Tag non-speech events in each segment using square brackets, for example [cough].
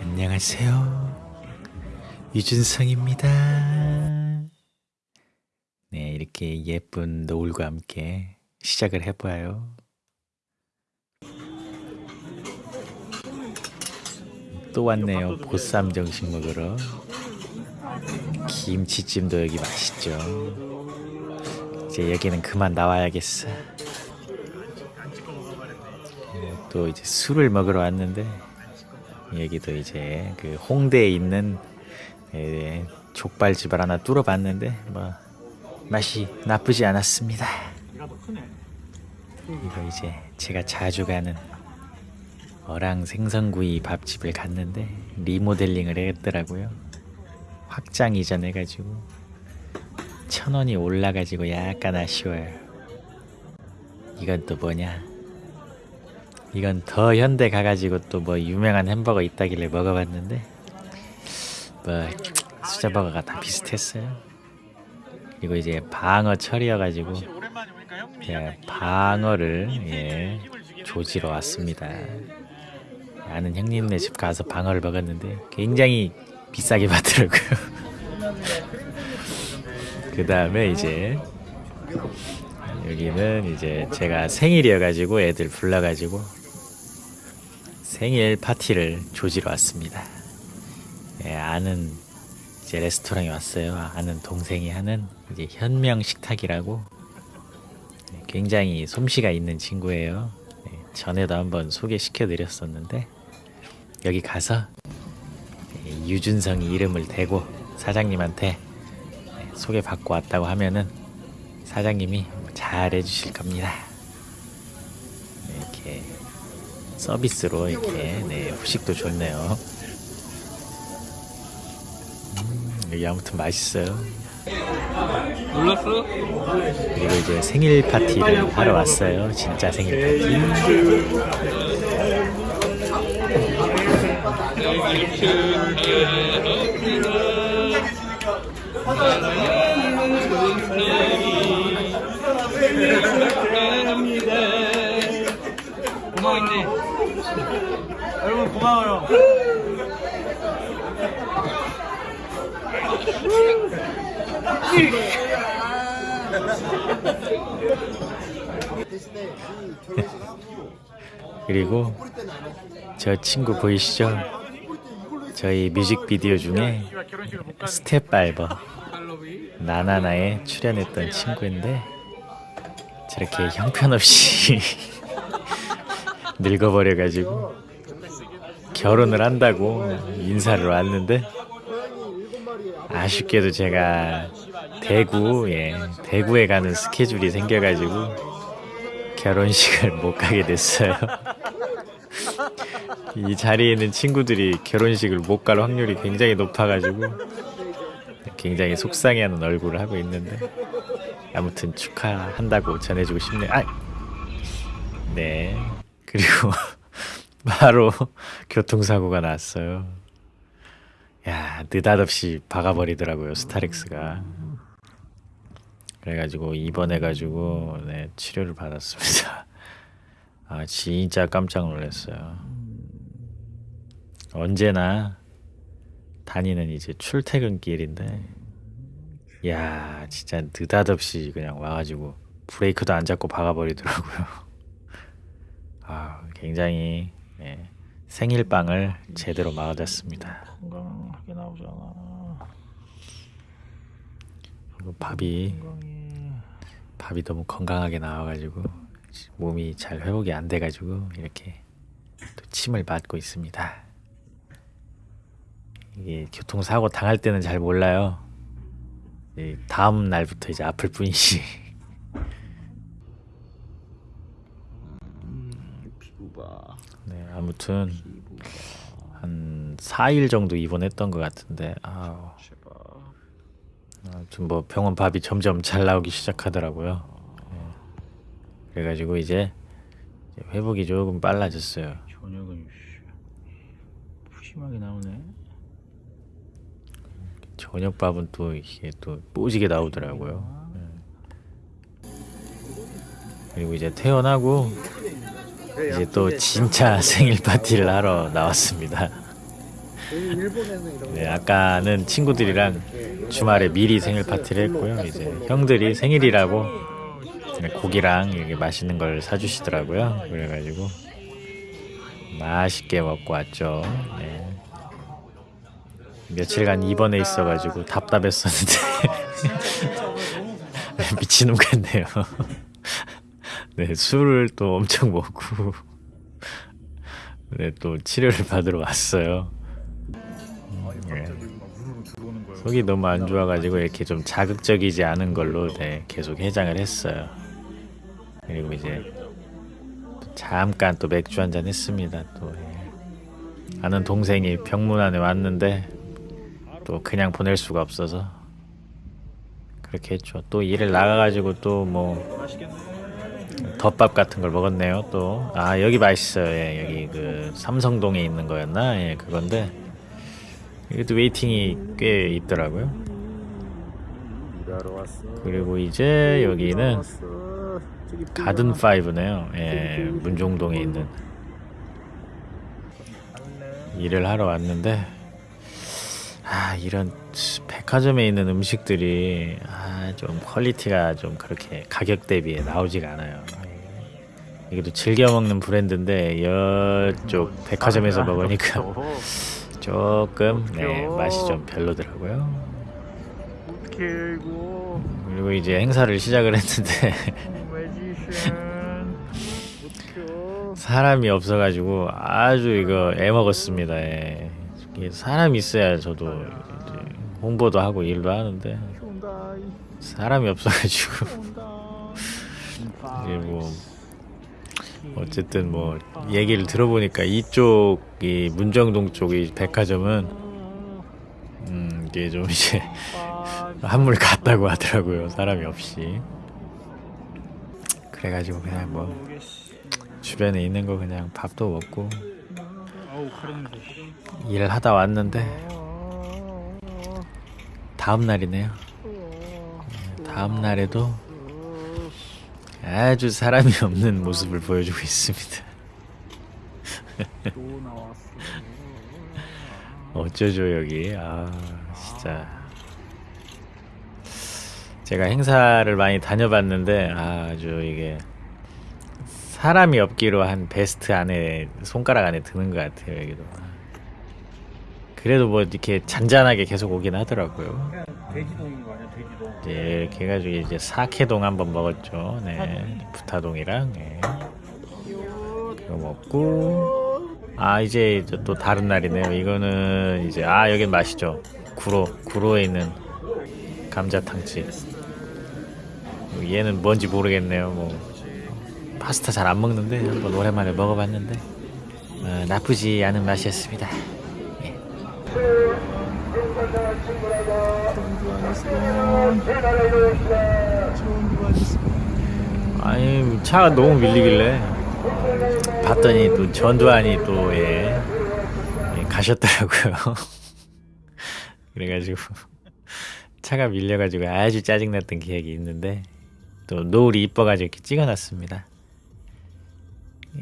안녕하세요. 유준성입니다. 네, 이렇게 예쁜 노을과 함께 시작을 해봐요. 또 왔네요. 보쌈 정식 먹으러. 김치찜도 여기 맛있죠. 이제 여기는 그만 나와야겠어. 어, 또 이제 술을 먹으러 왔는데 여기도 이제 그 홍대에 있는 예, 족발집을 하나 뚫어봤는데 뭐 맛이 나쁘지 않았습니다. 이거 이제 제가 자주 가는 어랑 생선구이 밥집을 갔는데 리모델링을 했더라고요. 확장 이전해가지고 천 원이 올라가지고 약간 아쉬워요. 이건 또 뭐냐? 이건 더 현대 가가지고 또 뭐 유명한 햄버거 있다길래 먹어봤는데 뭐 수자버거가 다 비슷했어요. 그리고 이제 방어 철이어가지고 예, 방어를 예, 조지러 왔습니다. 아는 형님네 집 가서 방어를 먹었는데 굉장히 비싸게 받더라고요. 그 다음에 이제 여기는 이제 제가 생일이어가지고 애들 불러가지고 생일 파티를 조지러 왔습니다. 예, 아는 이제 레스토랑에 왔어요. 아는 동생이 하는 이제 현명 식탁이라고 예, 굉장히 솜씨가 있는 친구예요. 예, 전에도 한번 소개시켜 드렸었는데 여기 가서 예, 유준성이 이름을 대고 사장님한테 예, 소개받고 왔다고 하면은 사장님이 잘 해주실 겁니다. 이렇게 서비스로 이렇게 네, 후식도 좋네요. 음, 여기 아무튼 맛있어요. 놀랐어? 그리고 이제 생일 파티를 하러 왔어요. 진짜 생일 파티. 고마워 있네 여러분 고마워요 그리고 저 친구 보이시죠? 저희 뮤직비디오 중에 스텝 발버 나나나에 출연했던 친구인데 저렇게 형편없이 [laughs] 늙어버려가지고 결혼을 한다고 인사를 왔는데 아쉽게도 제가 대구 예 대구에 가는 스케줄이 생겨가지고 결혼식을 못 가게 됐어요. [laughs] 이 자리에 있는 친구들이 결혼식을 못 갈 확률이 굉장히 높아가지고 굉장히 속상해하는 얼굴을 하고 있는데 아무튼 축하한다고 전해주고 싶네요. 아, 네 그리고 [laughs] 바로 교통사고가 났어요. 야 느닷없이 박아버리더라고요 스타렉스가. 그래가지고 입원해가지고 네, 치료를 받았습니다. [laughs] 아 진짜 깜짝 놀랐어요. 언제나 다니는 이제 출퇴근길인데 야 진짜 느닷없이 그냥 와가지고 브레이크도 안 잡고 박아버리더라고요. [laughs] 아 굉장히 예, 생일빵을 제대로 맞았습니다. 건강하게 나오잖아 밥이 밥이 너무 건강하게 나와가지고 몸이 잘 회복이 안 돼가지고 이렇게 또 침을 맞고 있습니다. 이게 교통사고 당할 때는 잘 몰라요. 이 다음 날부터 이제 아플 뿐이지. 네, 아무튼 한 4일 정도 입원했던 것 같은데 아우, 아무튼 뭐 병원 밥이 점점 잘 나오기 시작하더라고요. 네. 그래가지고 이제 회복이 조금 빨라졌어요. 저녁은 씨, 푸짐하게 나오네 저녁밥은 또 이게 또 뽀지게 나오더라고요. 예. 그리고 이제 퇴원하고 이제 또 진짜 [laughs] 생일 파티를 하러 나왔습니다. 네, 아까는 친구들이랑 주말에 미리 생일 파티를 했고요. 이제 형들이 생일이라고 고기랑 이렇게 맛있는 걸 사주시더라고요. 그래가지고 맛있게 먹고 왔죠. 네. 며칠간 입원해 있어가지고 답답했었는데 [laughs] 미친놈 같네요. [laughs] 네, 술을 또 엄청 먹고 네, 또 치료를 받으러 왔어요. 네. 속이 너무 안 좋아가지고 이렇게 좀 자극적이지 않은 걸로 네, 계속 해장을 했어요. 그리고 이제 또 잠깐 또 맥주 한 잔 했습니다. 또 예. 아는 동생이 병문안에 왔는데 또 그냥 보낼 수가 없어서 그렇게 했죠. 또 일을 나가가지고 또 뭐 덮밥 같은 걸 먹었네요. 또 아 여기 맛있어요. 예, 여기 그 삼성동에 있는 거였나? 예, 그건데 이것도 waiting이 꽤 있더라고요. 그리고 이제 여기는 왔어. 저기 가든 파이브네요. 예, 문정동에 있는 일을 하러 왔는데 아 이런 백화점에 있는 음식들이 아 좀 퀄리티가 좀 그렇게 가격 대비에 나오지가 않아요. 이게 또 즐겨 먹는 브랜드인데 이쪽 백화점에서 먹으니까 조금 네, 맛이 좀 별로더라고요. 그리고 이제 행사를 시작을 했는데. 사람이 없어가지고 아주 이거 애 먹었습니다. 예. 사람이 있어야 저도 홍보도 하고 일도 하는데. 사람이 없어가지고. 이제 뭐 어쨌든 뭐 얘기를 들어보니까 이쪽 이 문정동 쪽이 백화점은 음 이게 좀 이제 한물 갔다고 하더라고요 사람이 없이. 그래가지고 그냥 뭐 주변에 있는 거 그냥 밥도 먹고 일을 하다 왔는데 다음 날이네요. 다음 날에도 아주 사람이 없는 모습을 보여주고 있습니다. [laughs] 어쩌죠 여기? 아 진짜 제가 행사를 많이 다녀봤는데 아주 이게 사람이 없기로 한 베스트 안에 손가락 안에 드는 것 같아요 여기도. 그래도 뭐 이렇게 잔잔하게 계속 오긴 하더라고요. 돼지동인 거 아니야 돼지동. 이제 이렇게 해가지고 이제 사케동 한번 먹었죠. 네, 부타동이랑 네. 그거 먹고 아 이제 이제 또 다른 날이네요. 이거는 이제 아 여긴 맛있죠. 구로 구로에 있는 감자탕집. 얘는 뭔지 모르겠네요. 뭐 파스타 잘 안 먹는데 한번 오랜만에 먹어봤는데 어, 나쁘지 않은 맛이었습니다. 아니 차가 너무 밀리길래 봤더니 또 전두환이 또 예, 예, 가셨더라고요. [laughs] 그래가지고 차가 밀려가지고 아주 짜증났던 기억이 있는데 또 노을이 이뻐가지고 이렇게 찍어놨습니다.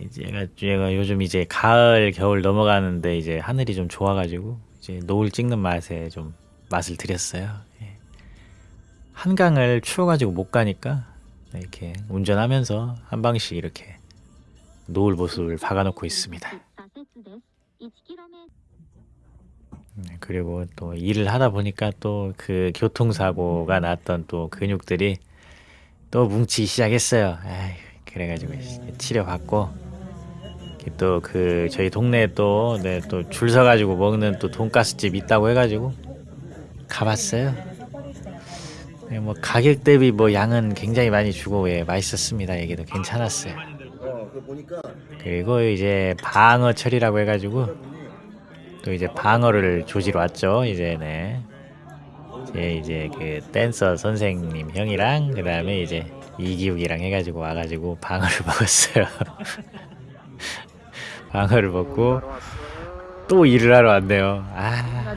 이제 얘가, 얘가 요즘 이제 가을 겨울 넘어가는데 이제 하늘이 좀 좋아가지고 이제 노을 찍는 맛에 좀 맛을 들였어요. 예. 한강을 추워가지고 못 가니까 이렇게 운전하면서 한 방씩 이렇게 노을 모습을 박아놓고 있습니다. 네, 그리고 또 일을 하다 보니까 또 그 교통사고가 났던 또 근육들이 또 뭉치기 시작했어요. 아이, 그래가지고 치료 받고 또 그 저희 동네에 또 네, 또 줄 서가지고 먹는 또 돈가스 집 있다고 해가지고 가봤어요. 네, 뭐 가격 대비 뭐 양은 굉장히 많이 주고 예, 맛있었습니다. 여기도 괜찮았어요. 그 그리고 이제 방어철이라고 해가지고 또 이제 방어를 조지러 왔죠. 이제 네. 제 이제 그 댄서 선생님 형이랑 그 다음에 이제 이기욱이랑 해가지고 와가지고 방어를 [laughs] 먹었어요. [laughs] 방어를 먹고 또 일을 하러 왔네요. 아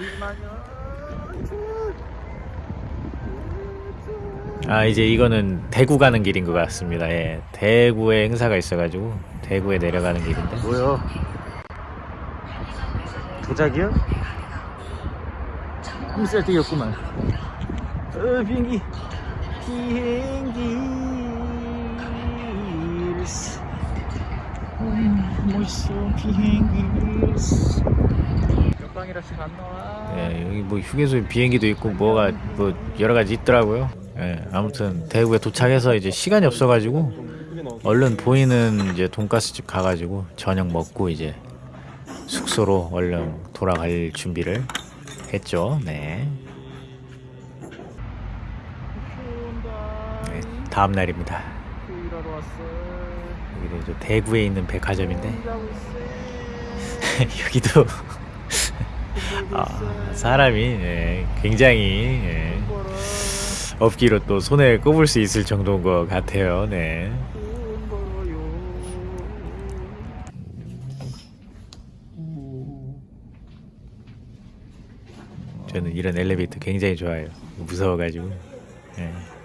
아 이제 이거는 대구 가는 길인 것 같습니다. 예, 대구에 행사가 있어가지고 대구에 내려가는 길인데. 뭐요? 도자기요? 홈셀 뛰었구만. 어 비행기 비행기 멋있어 비행기 옆방이라서 안 나와. 예, 여기 뭐 휴게소에 비행기도 있고 뭐가 뭐 여러 가지 있더라고요. 예, 아무튼 대구에 도착해서 이제 시간이 없어가지고 얼른 보이는 이제 돈가스 집 가가지고 저녁 먹고 이제 숙소로 얼른 돌아갈 준비를 했죠. 네. 네, 다음 날입니다. 일하러 왔어. 여기도 이제 대구에 있는 백화점인데 [laughs] 여기도 [laughs] 아, 사람이 예, 굉장히 예, 없기로 또 손에 꼽을 수 있을 정도인 것 같아요. 네. 저는 이런 엘리베이터 굉장히 좋아해요. 무서워가지고. 예.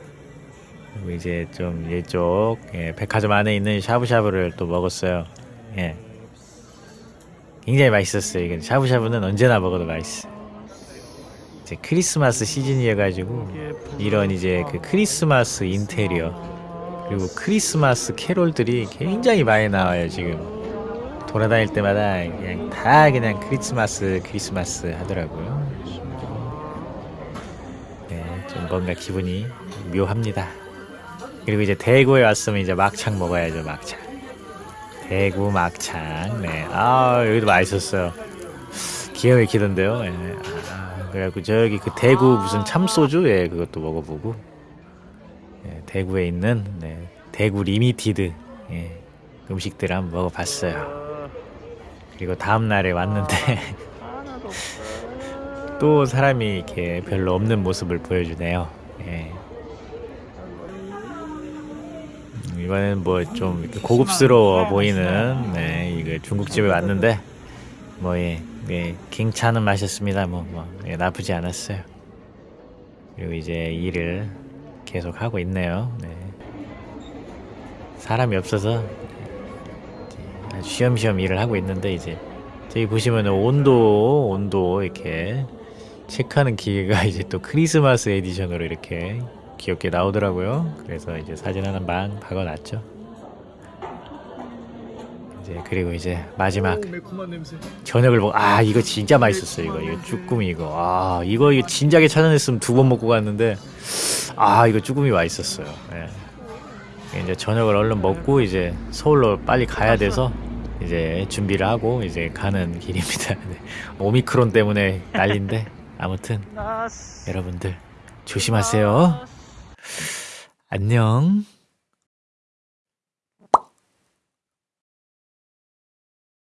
이제 좀 이쪽 예, 백화점 안에 있는 샤브샤브를 또 먹었어요. 예. 굉장히 맛있었어요. 이건 샤브샤브는 언제나 먹어도 맛있어. 이제 크리스마스 시즌이어가지고 이런 이제 그 크리스마스 인테리어 그리고 크리스마스 캐롤들이 굉장히 많이 나와요 지금. 돌아다닐 때마다 그냥 다 그냥 크리스마스 크리스마스 하더라고요. 네, 좀 뭔가 기분이 묘합니다. 그리고 이제 대구에 왔으면 이제 막창 먹어야죠 막창. 대구 막창. 네, 아 여기도 맛있었어요. 기가 막히던데요. 예. 아, 그래갖고 저기 그 대구 무슨 참소주 예 그것도 먹어보고 예, 대구에 있는 네, 대구 limited 예, 음식들 한번 먹어봤어요. 그리고 다음 날에 왔는데. [laughs] 또 사람이 이렇게 별로 없는 모습을 보여주네요. 예. 음, 이번엔 뭐 좀 고급스러워 보이는 네, 이거 중국집에 왔는데 뭐 예, 예, 괜찮은 맛이었습니다. 뭐, 뭐 예, 나쁘지 않았어요. 그리고 이제 일을 계속 하고 있네요. 네. 사람이 없어서 아주 쉬엄쉬엄 일을 하고 있는데 이제 저기 보시면 온도 온도 이렇게 체크하는 기계가 [laughs] 이제 또 크리스마스 edition으로 이렇게 귀엽게 나오더라고요. 그래서 이제 사진 하나 막 박아놨죠. 이제 그리고 이제 마지막. 저녁을 먹. 아 이거 진짜 맛있었어요. 이거 이거 쭈꾸미 이거. 아 이거 이거 진작에 찾아냈으면 두 번 먹고 갔는데 아 이거 쭈꾸미 맛있었어요. 예. 이제 저녁을 얼른 먹고 이제 서울로 빨리 가야 돼서 이제 준비를 하고 이제 가는 길입니다. [laughs] 네. 오미크론 때문에 난리인데 아무튼 여러분들 조심하세요. 안녕.